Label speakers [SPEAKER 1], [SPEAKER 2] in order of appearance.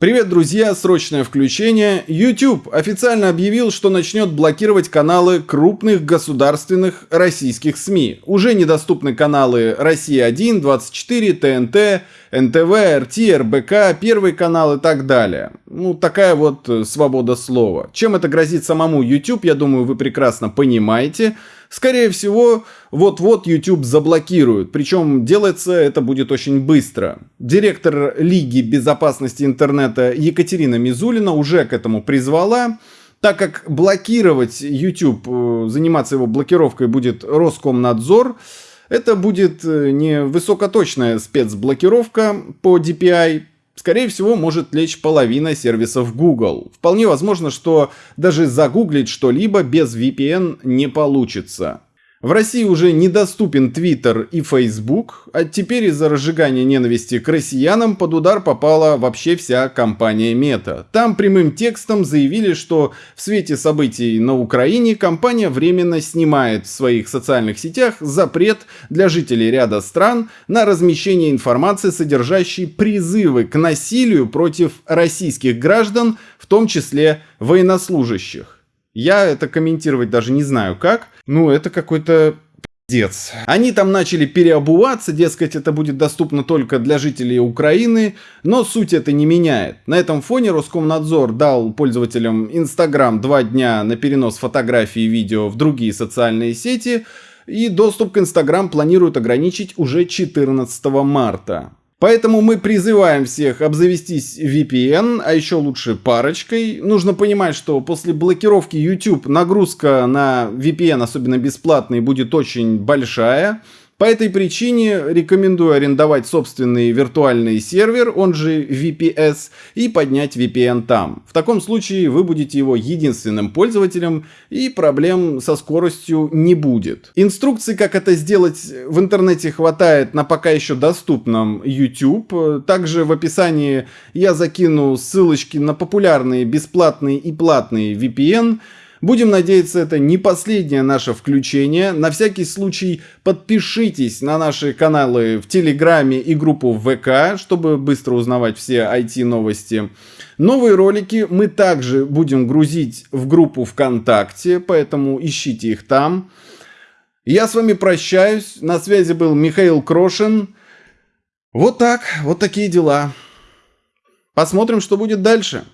[SPEAKER 1] Привет, друзья! Срочное включение. YouTube официально объявил, что начнет блокировать каналы крупных государственных российских СМИ. Уже недоступны каналы Россия-1, 24, ТНТ, НТВ, РТ, РБК, Первый канал и так далее. Ну, такая вот свобода слова. Чем это грозит самому YouTube, я думаю, вы прекрасно понимаете. Скорее всего, вот-вот YouTube заблокируют, причем делается это будет очень быстро. Директор Лиги безопасности интернета Екатерина Мизулина уже к этому призвала. Так как блокировать YouTube, э, заниматься его блокировкой будет Роскомнадзор, это будет э, не высокоточная спецблокировка по DPI, скорее всего, может лечь половина сервисов Google. Вполне возможно, что даже загуглить что-либо без VPN не получится. В России уже недоступен Twitter и Facebook, а теперь из-за разжигания ненависти к россиянам под удар попала вообще вся компания Meta. Там прямым текстом заявили, что в свете событий на Украине компания временно снимает в своих социальных сетях запрет для жителей ряда стран на размещение информации, содержащей призывы к насилию против российских граждан, в том числе военнослужащих. Я это комментировать даже не знаю как. Ну, это какой-то Пиздец. Они там начали переобуваться, дескать, это будет доступно только для жителей Украины, но суть это не меняет. На этом фоне Роскомнадзор дал пользователям Instagram два дня на перенос фотографий и видео в другие социальные сети, и доступ к Instagram планируют ограничить уже 14 марта. Поэтому мы призываем всех обзавестись VPN, а еще лучше парочкой. Нужно понимать, что после блокировки YouTube нагрузка на VPN, особенно бесплатный, будет очень большая. По этой причине рекомендую арендовать собственный виртуальный сервер, он же VPS, и поднять VPN там. В таком случае вы будете его единственным пользователем и проблем со скоростью не будет. Инструкций, как это сделать в интернете хватает на пока еще доступном YouTube. Также в описании я закину ссылочки на популярные бесплатные и платные VPN, Будем надеяться, это не последнее наше включение. На всякий случай подпишитесь на наши каналы в Телеграме и группу ВК, чтобы быстро узнавать все IT-новости. Новые ролики мы также будем грузить в группу ВКонтакте, поэтому ищите их там. Я с вами прощаюсь. На связи был Михаил Крошин. Вот так, вот такие дела. Посмотрим, что будет дальше.